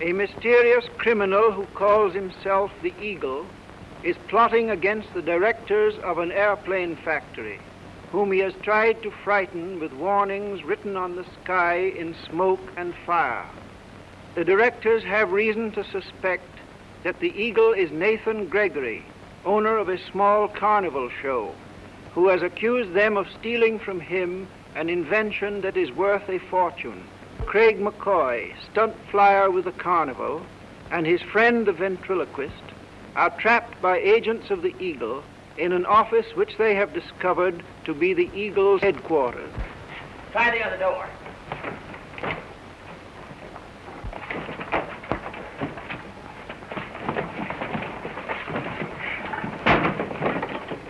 a mysterious criminal who calls himself the Eagle is plotting against the directors of an airplane factory, whom he has tried to frighten with warnings written on the sky in smoke and fire. The directors have reason to suspect that the Eagle is Nathan Gregory, owner of a small carnival show, who has accused them of stealing from him an invention that is worth a fortune. Craig McCoy, stunt flyer with the carnival, and his friend the ventriloquist are trapped by agents of the Eagle in an office which they have discovered to be the Eagle's headquarters. Try the other door.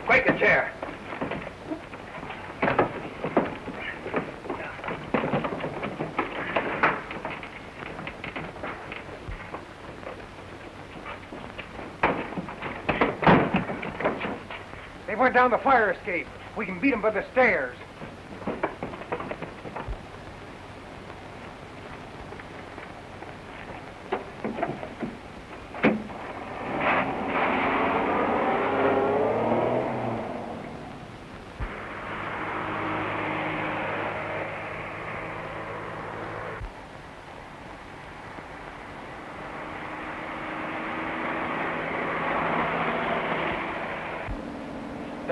Quick, a chair. They went down the fire escape. We can beat them by the stairs.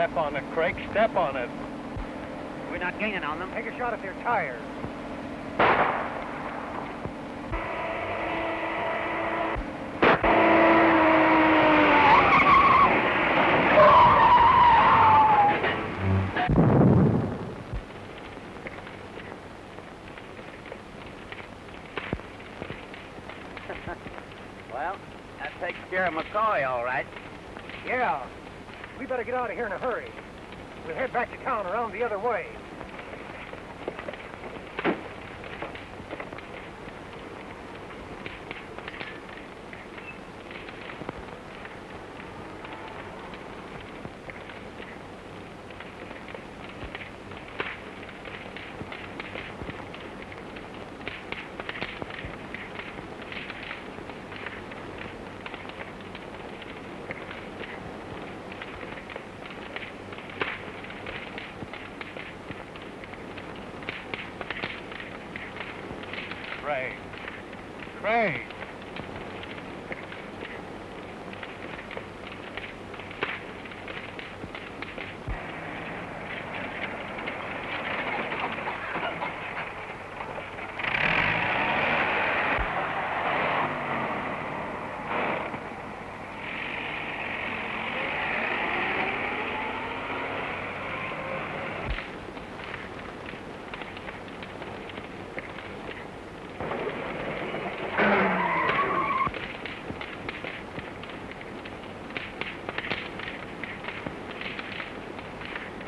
Step on it, Craig. Step on it. We're not gaining on them. Take a shot at their tires. Well, that takes care of McCoy, all right. We better get out of here in a hurry. We'll head back to town around the other way. Craig. Craig.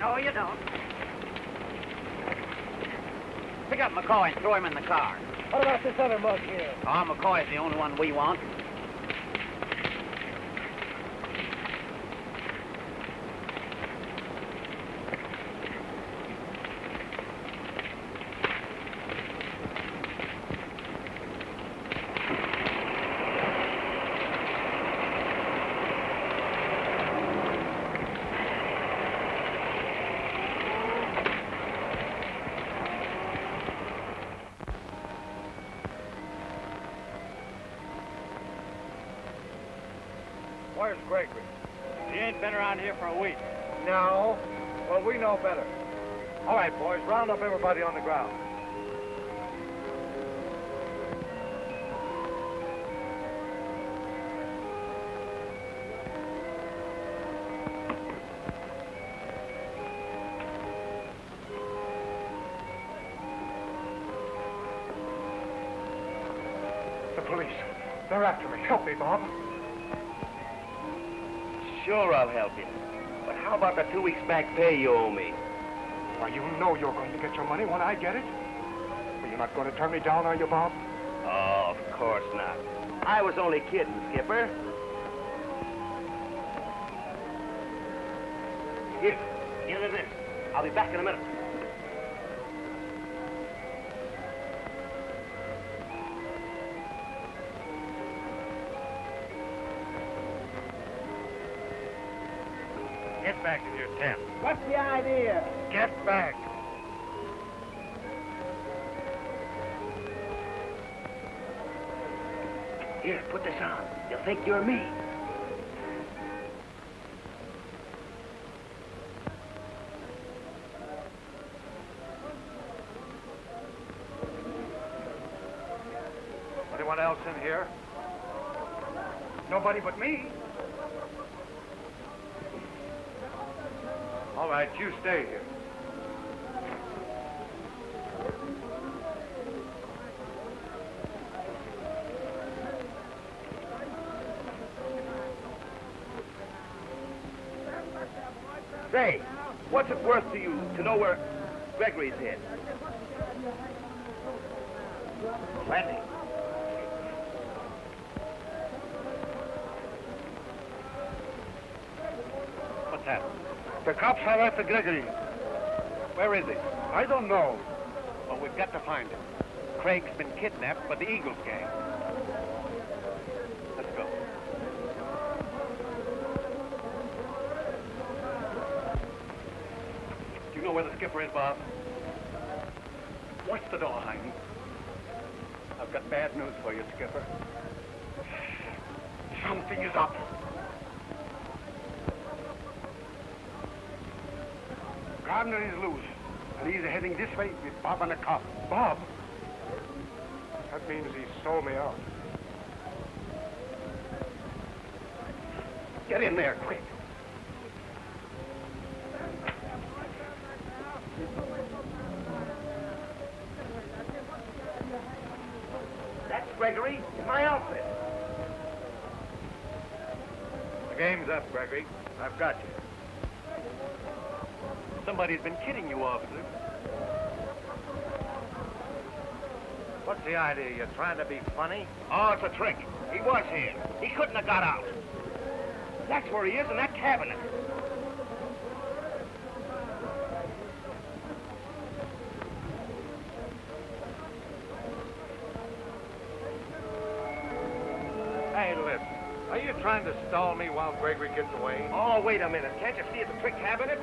No, you don't. Pick up McCoy and throw him in the car. What about this other mug here? Oh, McCoy's the only one we want. Gregory? He ain't been around here for a week. No. Well, we know better. All right, boys, round up everybody on the ground. The police. They're after me. Help me, Bob. Sure, I'll help you. But how about the two weeks back pay you owe me? Why, you know you're going to get your money when I get it. Well, you're not going to turn me down, are you, Bob? Oh, of course not. I was only kidding, Skipper. Here, give her this. I'll be back in a minute. The idea? Get back. Here, put this on. They'll think you're me. Anyone else in here? Nobody but me. All right, you stay here. Say, what's it worth to you to know where Gregory's hid? Plenty. What's that? The cops are after Gregory. Where is he? I don't know. Well, we've got to find him. Craig's been kidnapped by the Eagles gang. Let's go. Do you know where the skipper is, Bob? Watch the door, Heine. I've got bad news for you, Skipper. Something is up. Gardner is loose, and he's heading this way with Bob and a cop. Bob? That means he sold me out. Get in there, quick. That's Gregory in my outfit. The game's up, Gregory. I've got you. Somebody's been kidding you, officer. What's the idea? You're trying to be funny? Oh, it's a trick. He was here. He couldn't have got out. That's where he is, in that cabinet. Hey, listen. Are you trying to stall me while Gregory gets away? Oh, wait a minute. Can't you see it's a trick cabinet?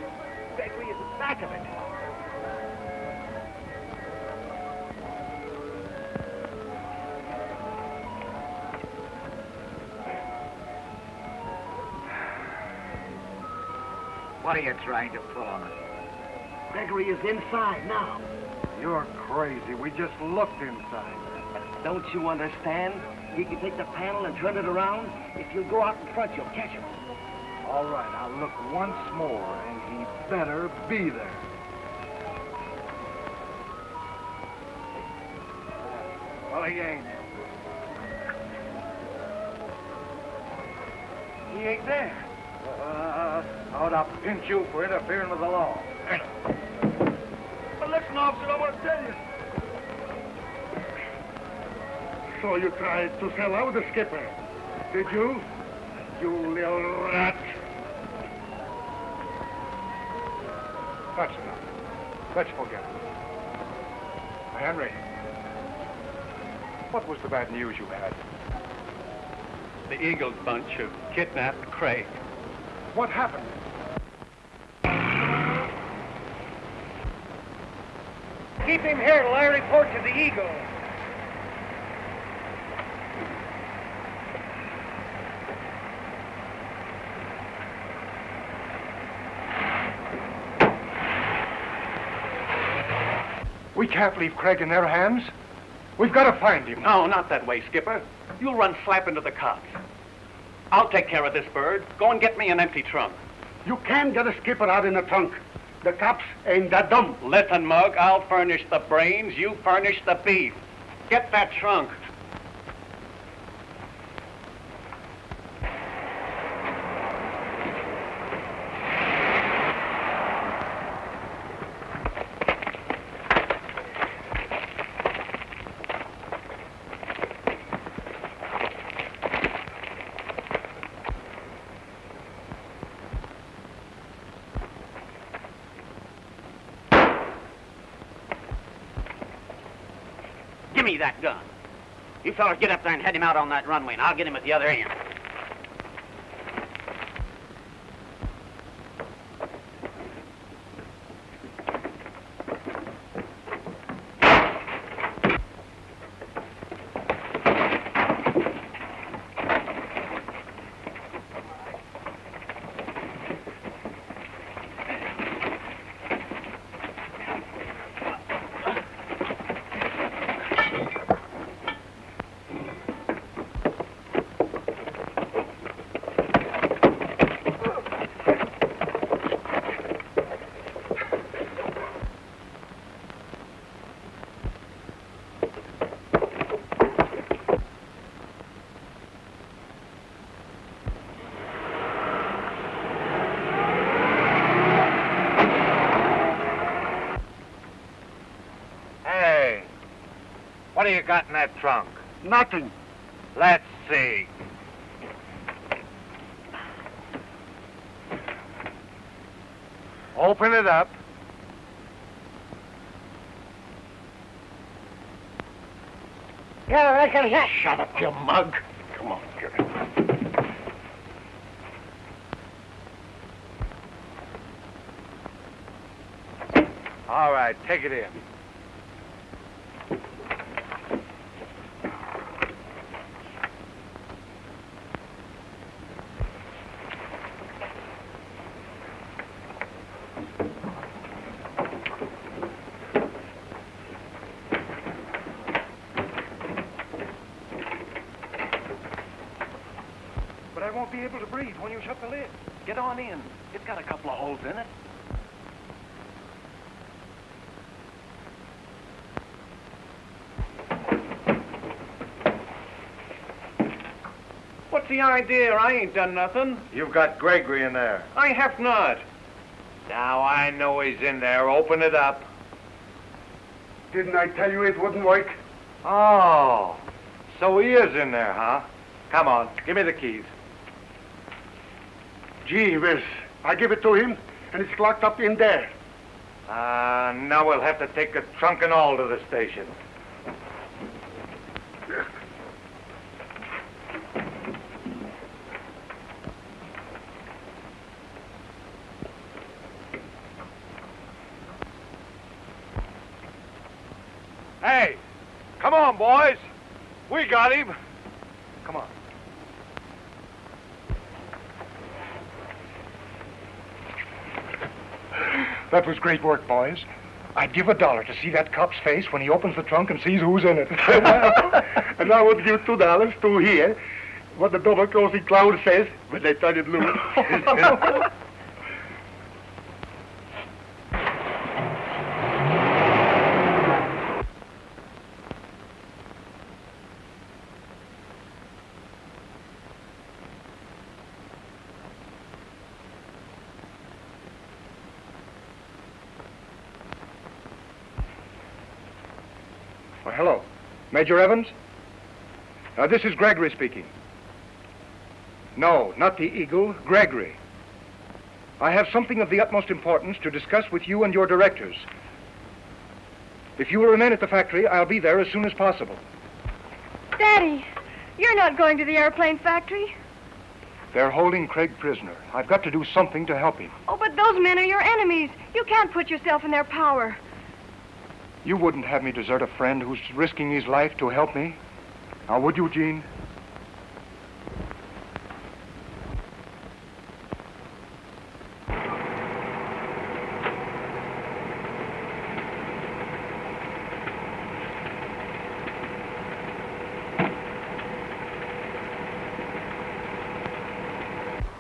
Gregory is at the back of it. What are you trying to pull on us? Gregory is inside now. You're crazy. We just looked inside. Don't you understand? You can take the panel and turn it around. If you go out in front, you'll catch him. All right, I'll look once more, and he better be there. Well, he ain't. He ain't there. Uh, I pinch you for interfering with the law? But listen, officer, I want to tell you. So you tried to sell out the skipper, did you? You little rat. Let's forget it. Henry, what was the bad news you had? The Eagle bunch have kidnapped Craig. What happened? Keep him here till I report to the Eagle. We can't leave Craig in their hands. We've got to find him. No, not that way, Skipper. You'll run slap into the cops. I'll take care of this bird. Go and get me an empty trunk. You can't get a skipper out in a trunk. The cops ain't that dumb. Listen, Mug, I'll furnish the brains, you furnish the beef. Get that trunk. Give that gun. You fellas get up there and head him out on that runway, and I'll get him at the other end. What do you got in that trunk? Nothing. Let's see. Open it up. Yeah, I can yeah, shut up, you mug. Come on, get it. All right, take it in. I won't be able to breathe when you shut the lid. Get on in. It's got a couple of holes in it. What's the idea? I ain't done nothing. You've got Gregory in there. I have not. Now I know he's in there. Open it up. Didn't I tell you it wouldn't work? Oh, so he is in there, huh? Come on, give me the keys. Gee whiz. I give it to him, and it's locked up in there. Uh, now we'll have to take the trunk and all to the station. Hey, come on, boys. We got him. Come on. That was great work, boys. I'd give a dollar to see that cop's face when he opens the trunk and sees who's in it. and I would give two dollars to hear what the double-crossing clown says when they turn it loose. Well, hello. Major Evans? Uh, this is Gregory speaking. No, not the Eagle, Gregory. I have something of the utmost importance to discuss with you and your directors. If you will remain at the factory, I'll be there as soon as possible. Daddy, you're not going to the airplane factory. They're holding Craig prisoner. I've got to do something to help him. Oh, but those men are your enemies. You can't put yourself in their power. You wouldn't have me desert a friend who's risking his life to help me. Now, would you, Jean?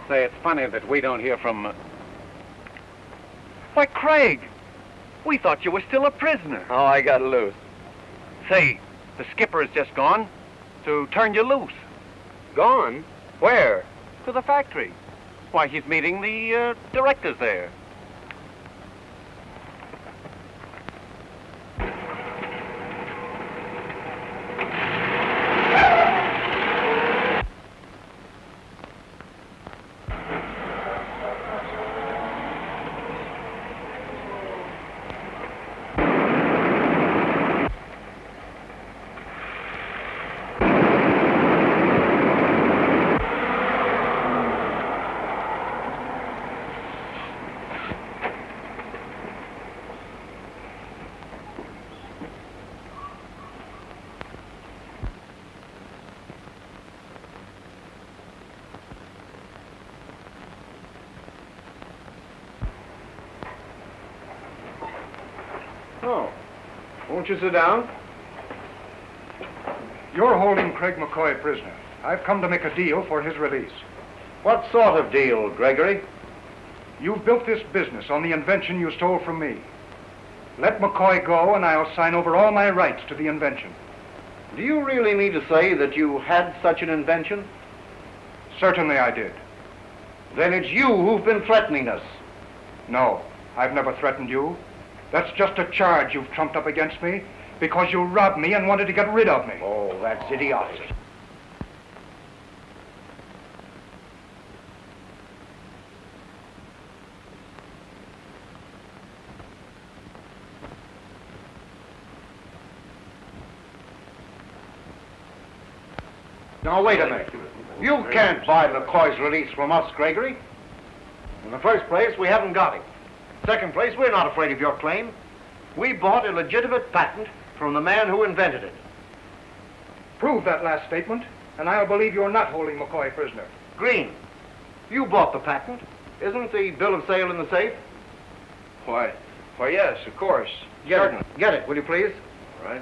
Say, it's funny that we don't hear from. Uh... Why, Craig! We thought you were still a prisoner. Oh, I got loose. Say, the skipper has just gone to turn you loose. Gone? Where? To the factory. Why, he's meeting the uh, directors there. Oh. Won't you sit down? You're holding Craig McCoy prisoner. I've come to make a deal for his release. What sort of deal, Gregory? You've built this business on the invention you stole from me. Let McCoy go, and I'll sign over all my rights to the invention. Do you really mean to say that you had such an invention? Certainly I did. Then it's you who've been threatening us. No, I've never threatened you. That's just a charge you've trumped up against me, Because you robbed me and wanted to get rid of me. Oh, that's idiotic. Now, wait a minute. You can't buy McCoy's release from us, Gregory. In the first place, we haven't got him. Second place, we're not afraid of your claim. We bought a legitimate patent from the man who invented it. Prove that last statement, and I'll believe you're not holding McCoy prisoner. Green, you bought the patent. Isn't the bill of sale in the safe? Why? Why, yes, of course. Get Certain. it. Get it, will you please? All right.